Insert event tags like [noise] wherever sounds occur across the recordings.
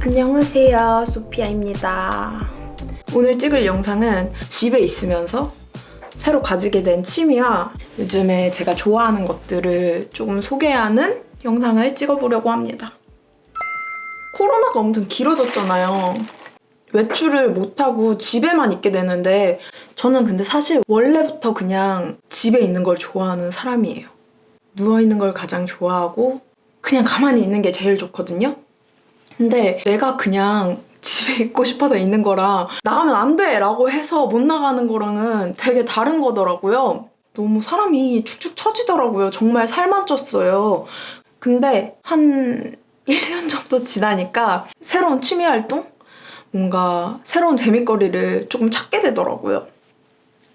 안녕하세요 소피아입니다. 오늘 찍을 영상은 집에 있으면서 새로 가지게 된 취미와 요즘에 제가 좋아하는 것들을 조금 소개하는 영상을 찍어보려고 합니다. 코로나가 엄청 길어졌잖아요. 외출을 못하고 집에만 있게 되는데 저는 근데 사실 원래부터 그냥 집에 있는 걸 좋아하는 사람이에요. 누워있는 걸 가장 좋아하고 그냥 가만히 있는 게 제일 좋거든요. 근데 내가 그냥 집에 있고 싶어서 있는 거랑 나가면 안 돼! 라고 해서 못 나가는 거랑은 되게 다른 거더라고요. 너무 사람이 축축 처지더라고요. 정말 살만 쪘어요. 근데 한 1년 정도 지나니까 새로운 취미 활동? 뭔가 새로운 재밌거리를 조금 찾게 되더라고요.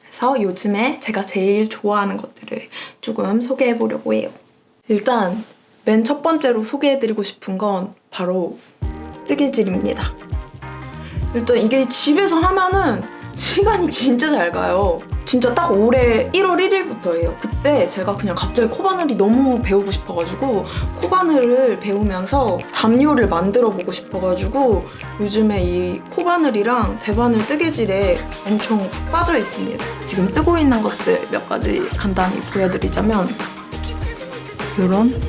그래서 요즘에 제가 제일 좋아하는 것들을 조금 소개해보려고 해요. 일단 맨 첫 번째로 소개해드리고 싶은 건 바로 뜨개질입니다. 일단 이게 집에서 하면은 시간이 진짜 잘 가요. 진짜 딱 올해 1월 1일부터예요. 그때 제가 그냥 갑자기 코바늘이 너무 배우고 싶어가지고 코바늘을 배우면서 담요를 만들어보고 싶어가지고 요즘에 이 코바늘이랑 대바늘 뜨개질에 엄청 푹 빠져 있습니다. 지금 뜨고 있는 것들 몇 가지 간단히 보여드리자면 이런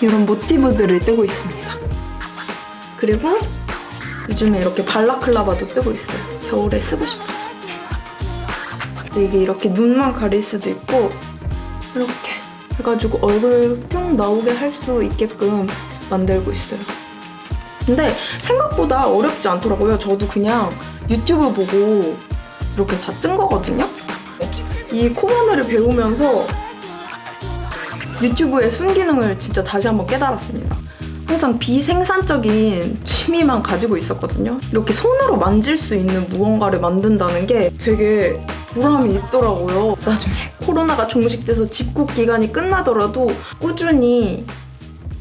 이런 모티브들을 뜨고 있습니다. 그리고 요즘에 이렇게 발라클라바도 뜨고 있어요. 겨울에 쓰고 싶어서. 근데 이게 이렇게 눈만 가릴 수도 있고 이렇게 해가지고 얼굴 뿅 나오게 할 수 있게끔 만들고 있어요. 근데 생각보다 어렵지 않더라고요. 저도 그냥 유튜브 보고 이렇게 다 뜬 거거든요. 이 코바늘을 배우면서 유튜브의 순기능을 진짜 다시 한번 깨달았습니다. 항상 비생산적인 취미만 가지고 있었거든요. 이렇게 손으로 만질 수 있는 무언가를 만든다는 게 되게 보람이 있더라고요. 나중에 코로나가 종식돼서 집콕 기간이 끝나더라도 꾸준히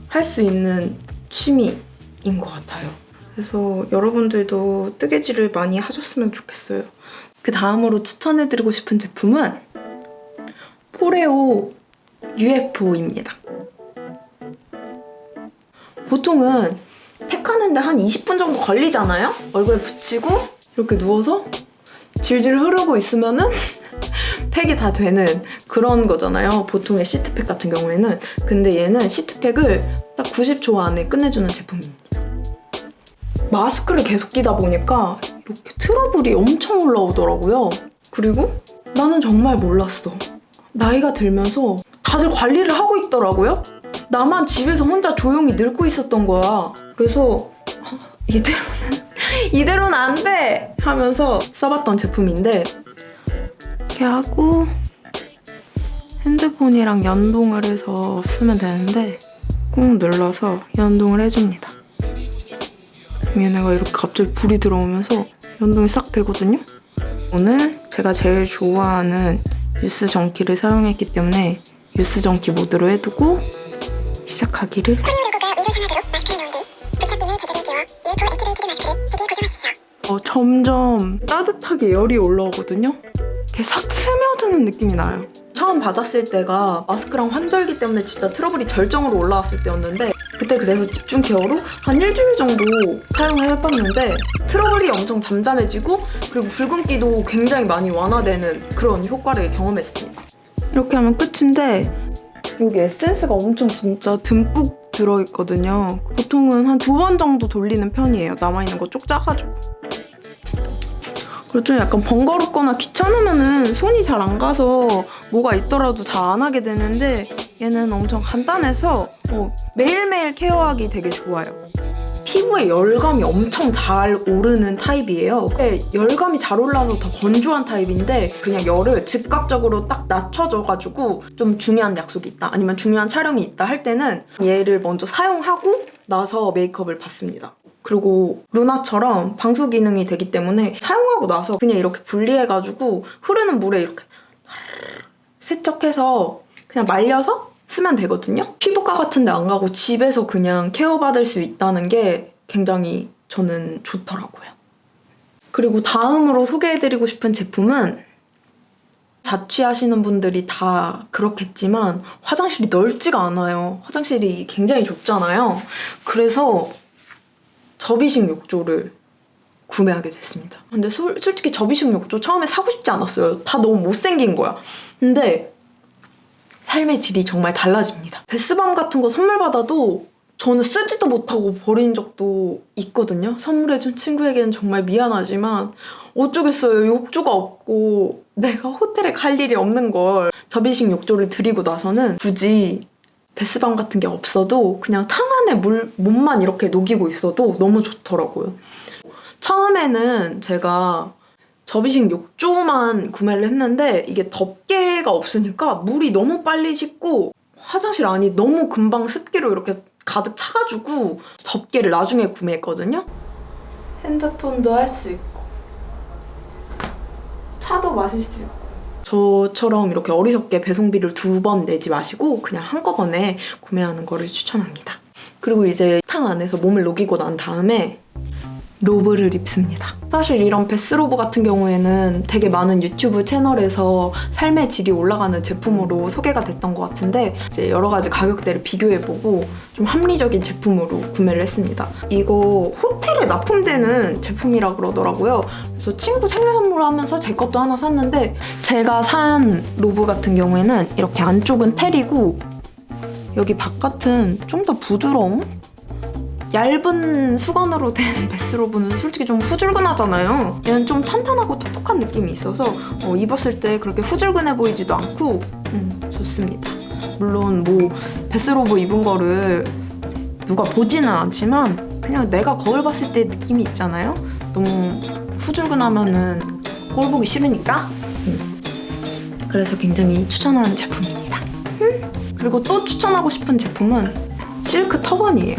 할 수 있는 취미인 것 같아요. 그래서 여러분들도 뜨개질을 많이 하셨으면 좋겠어요. 그 다음으로 추천해드리고 싶은 제품은 포레오 UFO입니다. 보통은 팩하는데 한 20분 정도 걸리잖아요? 얼굴에 붙이고 이렇게 누워서 질질 흐르고 있으면은 [laughs] 팩이 다 되는 그런 거잖아요. 보통의 시트팩 같은 경우에는. 근데 얘는 시트팩을 딱 90초 안에 끝내주는 제품입니다. 마스크를 계속 끼다 보니까 이렇게 트러블이 엄청 올라오더라고요. 그리고 나는 정말 몰랐어. 나이가 들면서 다들 관리를 하고 있더라고요. 나만 집에서 혼자 조용히 늙고 있었던 거야. 그래서 이대로는 [laughs] 이대로는 안 돼! 하면서 써봤던 제품인데 이렇게 하고 핸드폰이랑 연동을 해서 쓰면 되는데 꾹 눌러서 연동을 해줍니다. 얘네가 이렇게 갑자기 불이 들어오면서 연동이 싹 되거든요? 오늘 제가 제일 좋아하는 유스 전기를 사용했기 때문에 유스 전기 모드로 해두고 시작하기를 어, 점점 따뜻하게 열이 올라오거든요? 이렇게 싹 스며드는 느낌이 나요. 처음 받았을 때가 마스크랑 환절기 때문에 진짜 트러블이 절정으로 올라왔을 때였는데 그때 그래서 집중 케어로 한 일주일 정도 사용을 해봤는데 트러블이 엄청 잠잠해지고 그리고 붉은기도 굉장히 많이 완화되는 그런 효과를 경험했습니다. 이렇게 하면 끝인데 여기 에센스가 엄청 진짜 듬뿍 들어있거든요. 보통은 한 두 번 정도 돌리는 편이에요. 남아있는 거 쪽 짜가지고. 그리고 좀 약간 번거롭거나 귀찮으면은 손이 잘 안 가서 뭐가 있더라도 잘 안 하게 되는데 얘는 엄청 간단해서 어, 매일매일 케어하기 되게 좋아요. 피부에 열감이 엄청 잘 오르는 타입이에요. 열감이 잘 올라서 더 건조한 타입인데 그냥 열을 즉각적으로 딱 낮춰줘가지고 좀 중요한 약속이 있다 아니면 중요한 촬영이 있다 할 때는 얘를 먼저 사용하고 나서 메이크업을 받습니다. 그리고 루나처럼 방수 기능이 되기 때문에 사용하고 나서 그냥 이렇게 분리해가지고 흐르는 물에 이렇게 세척해서 그냥 말려서 쓰면 되거든요. 피부과 같은 데 안 가고 집에서 그냥 케어받을 수 있다는 게 굉장히 저는 좋더라고요. 그리고 다음으로 소개해드리고 싶은 제품은 자취하시는 분들이 다 그렇겠지만 화장실이 넓지가 않아요. 화장실이 굉장히 좁잖아요. 그래서 접이식 욕조를 구매하게 됐습니다. 근데 솔, 솔직히 접이식 욕조 처음에 사고 싶지 않았어요. 다 너무 못생긴 거야. 근데 삶의 질이 정말 달라집니다. 베스밤 같은 거 선물 받아도 저는 쓰지도 못하고 버린 적도 있거든요. 선물해준 친구에게는 정말 미안하지만 어쩌겠어요. 욕조가 없고 내가 호텔에 갈 일이 없는 걸 접이식 욕조를 드리고 나서는 굳이 베스밤 같은 게 없어도 그냥 탕 안에 물 몸만 이렇게 녹이고 있어도 너무 좋더라고요. 처음에는 제가 접이식 욕조만 구매를 했는데 이게 덮개가 없으니까 물이 너무 빨리 식고 화장실 안이 너무 금방 습기로 이렇게 가득 차가지고 덮개를 나중에 구매했거든요. 핸드폰도 할 수 있고 차도 마실 수 있고 저처럼 이렇게 어리석게 배송비를 두 번 내지 마시고 그냥 한꺼번에 구매하는 거를 추천합니다. 그리고 이제 탕 안에서 몸을 녹이고 난 다음에 로브를 입습니다. 사실 이런 베스로브 같은 경우에는 되게 많은 유튜브 채널에서 삶의 질이 올라가는 제품으로 소개가 됐던 것 같은데 이제 여러 가지 가격대를 비교해보고 좀 합리적인 제품으로 구매를 했습니다. 이거 호텔에 납품되는 제품이라 그러더라고요. 그래서 친구 생일 선물하면서 제 것도 하나 샀는데 제가 산 로브 같은 경우에는 이렇게 안쪽은 텔이고 여기 바깥은 좀 더 부드러움? 얇은 수건으로 된 [laughs] 베스로브는 솔직히 좀 후줄근하잖아요. 얘는 좀 탄탄하고 톡톡한 느낌이 있어서 어, 입었을 때 그렇게 후줄근해 보이지도 않고 음, 좋습니다. 물론 뭐 베스로브 입은 거를 누가 보지는 않지만 그냥 내가 거울 봤을 때 느낌이 있잖아요. 너무 후줄근하면은 거울 보기 싫으니까. 음. 그래서 굉장히 추천하는 제품입니다. 음. 그리고 또 추천하고 싶은 제품은 실크 터번이에요.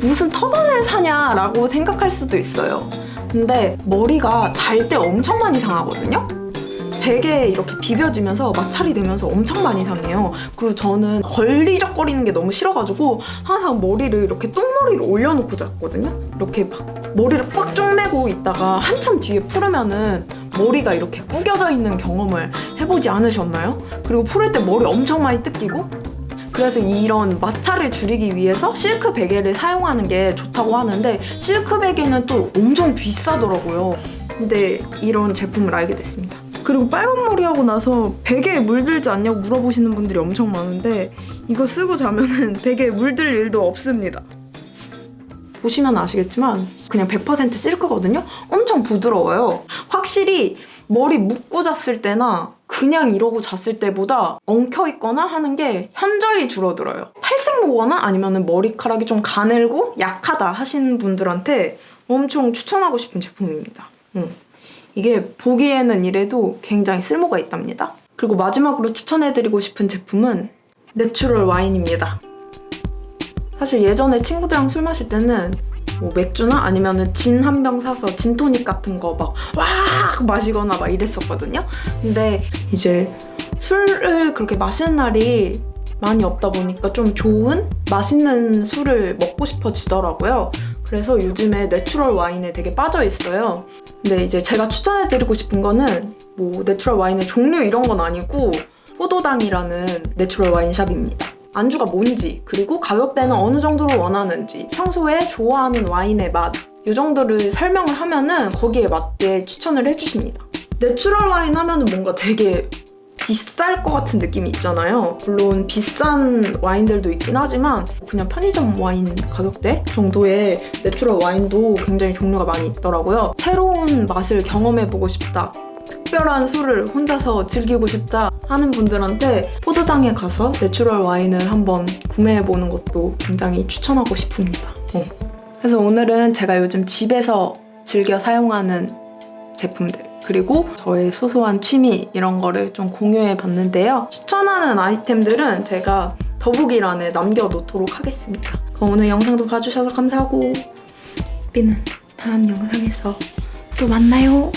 무슨 터번을 사냐라고 생각할 수도 있어요. 근데 머리가 잘 때 엄청 많이 상하거든요? 베개에 이렇게 비벼지면서 마찰이 되면서 엄청 많이 상해요. 그리고 저는 걸리적거리는 게 너무 싫어가지고 항상 머리를 이렇게 똥머리를 올려놓고 잤거든요? 이렇게 막 머리를 꽉 쪼매고 있다가 한참 뒤에 풀으면은 머리가 이렇게 구겨져 있는 경험을 해보지 않으셨나요? 그리고 풀을 때 머리 엄청 많이 뜯기고 그래서 이런 마찰을 줄이기 위해서 실크 베개를 사용하는 게 좋다고 하는데 실크 베개는 또 엄청 비싸더라고요. 근데 이런 제품을 알게 됐습니다. 그리고 빨간 머리 하고 나서 베개에 물들지 않냐고 물어보시는 분들이 엄청 많은데 이거 쓰고 자면은 [laughs] 베개에 물들 일도 없습니다. 보시면 아시겠지만 그냥 100% 실크거든요? 엄청 부드러워요. 확실히 머리 묶고 잤을 때나 그냥 이러고 잤을 때보다 엉켜 있거나 하는 게 현저히 줄어들어요. 탈색 모거나 아니면 머리카락이 좀 가늘고 약하다 하시는 분들한테 엄청 추천하고 싶은 제품입니다. 음. 이게 보기에는 이래도 굉장히 쓸모가 있답니다. 그리고 마지막으로 추천해드리고 싶은 제품은 내추럴 와인입니다. 사실 예전에 친구들이랑 술 마실 때는 뭐 맥주나 아니면은 진 한 병 사서 진토닉 같은 거 막 와 마시거나 막 이랬었거든요. 근데 이제 술을 그렇게 마시는 날이 많이 없다 보니까 좀 좋은 맛있는 술을 먹고 싶어지더라고요. 그래서 요즘에 내추럴 와인에 되게 빠져 있어요. 근데 이제 제가 추천해드리고 싶은 거는 뭐 내추럴 와인의 종류 이런 건 아니고 포도당이라는 내추럴 와인샵입니다. 안주가 뭔지 그리고 가격대는 어느 정도로 원하는지 평소에 좋아하는 와인의 맛 이 정도를 설명을 하면은 거기에 맞게 추천을 해주십니다. 내추럴 와인 하면은 뭔가 되게 비쌀 것 같은 느낌이 있잖아요. 물론 비싼 와인들도 있긴 하지만 그냥 편의점 와인 가격대 정도의 내추럴 와인도 굉장히 종류가 많이 있더라고요. 새로운 맛을 경험해보고 싶다. 특별한 술을 혼자서 즐기고 싶다 하는 분들한테 포도당에 가서 내추럴 와인을 한번 구매해보는 것도 굉장히 추천하고 싶습니다. 어. 그래서 오늘은 제가 요즘 집에서 즐겨 사용하는 제품들 그리고 저의 소소한 취미 이런 거를 좀 공유해 봤는데요. 추천하는 아이템들은 제가 더보기란에 남겨놓도록 하겠습니다. 그럼 오늘 영상도 봐주셔서 감사하고 우리는 다음 영상에서 또 만나요.